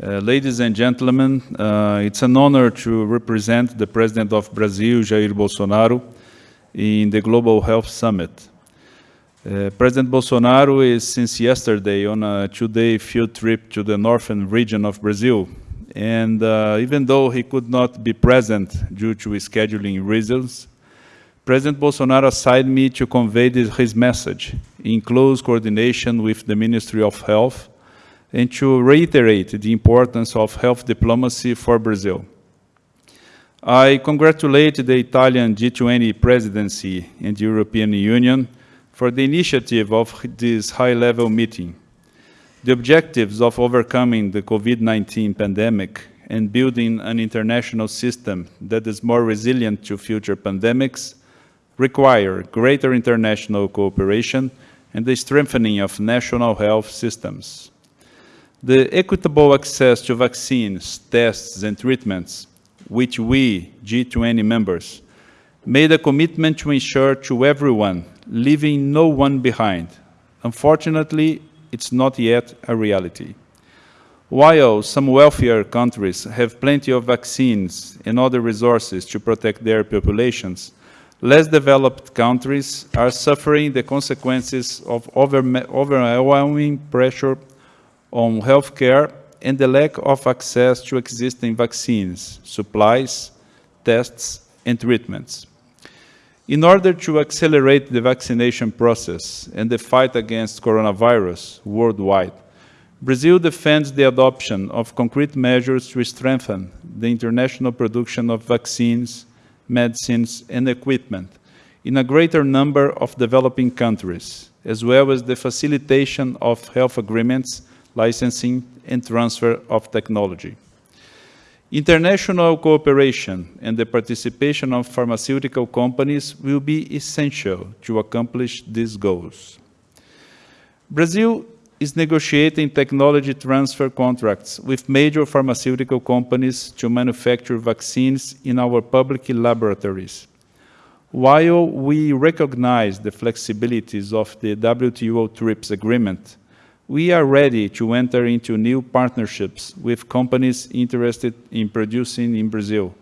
Uh, ladies and gentlemen, uh, it's an honor to represent the President of Brazil, Jair Bolsonaro, in the Global Health Summit. Uh, President Bolsonaro is since yesterday on a two-day field trip to the northern region of Brazil. And uh, even though he could not be present due to scheduling reasons, President Bolsonaro assigned me to convey this, his message in close coordination with the Ministry of Health and to reiterate the importance of health diplomacy for Brazil. I congratulate the Italian G20 presidency and the European Union for the initiative of this high-level meeting. The objectives of overcoming the COVID-19 pandemic and building an international system that is more resilient to future pandemics require greater international cooperation and the strengthening of national health systems. The equitable access to vaccines, tests, and treatments, which we, G20 members, made a commitment to ensure to everyone, leaving no one behind. Unfortunately, it's not yet a reality. While some wealthier countries have plenty of vaccines and other resources to protect their populations, less developed countries are suffering the consequences of overwhelming pressure on healthcare and the lack of access to existing vaccines, supplies, tests, and treatments. In order to accelerate the vaccination process and the fight against coronavirus worldwide, Brazil defends the adoption of concrete measures to strengthen the international production of vaccines, medicines, and equipment in a greater number of developing countries, as well as the facilitation of health agreements licensing, and transfer of technology. International cooperation and the participation of pharmaceutical companies will be essential to accomplish these goals. Brazil is negotiating technology transfer contracts with major pharmaceutical companies to manufacture vaccines in our public laboratories. While we recognize the flexibilities of the WTO TRIPS agreement, we are ready to enter into new partnerships with companies interested in producing in Brazil,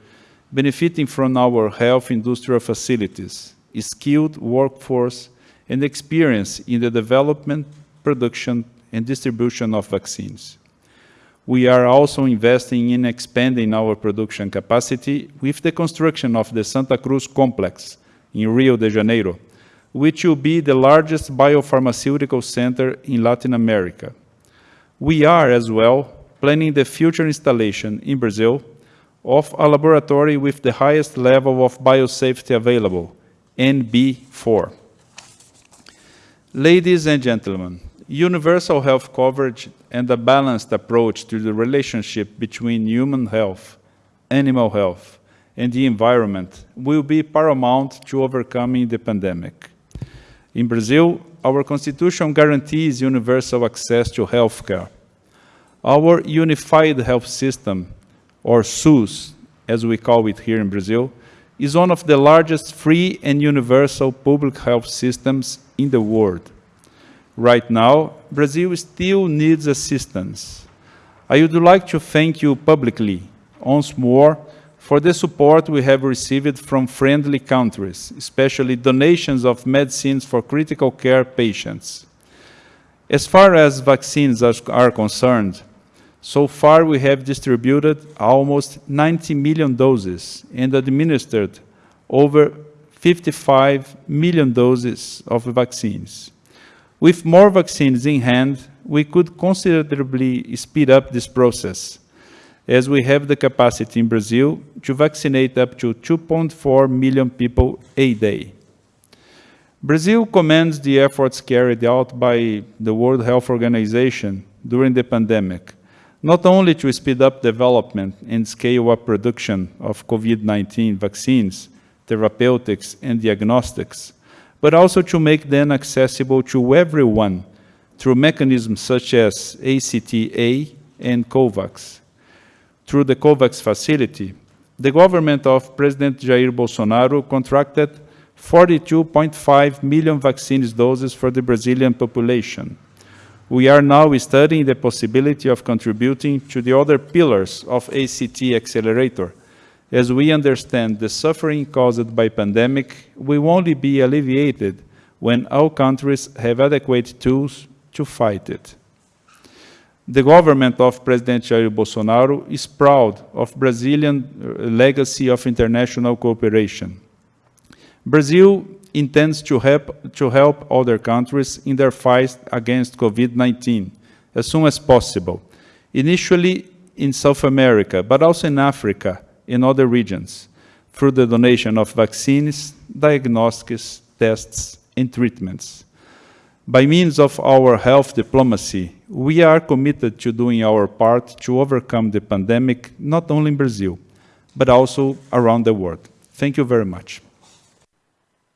benefiting from our health industrial facilities, skilled workforce, and experience in the development, production, and distribution of vaccines. We are also investing in expanding our production capacity with the construction of the Santa Cruz complex in Rio de Janeiro, which will be the largest biopharmaceutical center in Latin America. We are, as well, planning the future installation in Brazil of a laboratory with the highest level of biosafety available, NB4. Ladies and gentlemen, universal health coverage and a balanced approach to the relationship between human health, animal health, and the environment will be paramount to overcoming the pandemic. In Brazil, our constitution guarantees universal access to healthcare. Our unified health system, or SUS, as we call it here in Brazil, is one of the largest free and universal public health systems in the world. Right now, Brazil still needs assistance. I would like to thank you publicly, once more, for the support we have received from friendly countries, especially donations of medicines for critical care patients. As far as vaccines are concerned, so far we have distributed almost 90 million doses and administered over 55 million doses of vaccines. With more vaccines in hand, we could considerably speed up this process as we have the capacity in Brazil to vaccinate up to 2.4 million people a day. Brazil commends the efforts carried out by the World Health Organization during the pandemic, not only to speed up development and scale up production of COVID-19 vaccines, therapeutics, and diagnostics, but also to make them accessible to everyone through mechanisms such as ACT-A and COVAX. Through the COVAX facility, the government of President Jair Bolsonaro contracted 42.5 million vaccine doses for the Brazilian population, We are now studying the possibility of contributing to the other pillars of ACT Accelerator. As we understand the suffering caused by pandemic will only be alleviated when all countries have adequate tools to fight it. The government of President Jair Bolsonaro is proud of Brazilian uh, legacy of international cooperation. Brazil intends to help, to help other countries in their fight against COVID-19 as soon as possible, initially in South America, but also in Africa, in other regions, through the donation of vaccines, diagnostics, tests, and treatments. By means of our health diplomacy, we are committed to doing our part to overcome the pandemic, not only in Brazil, but also around the world. Thank you very much.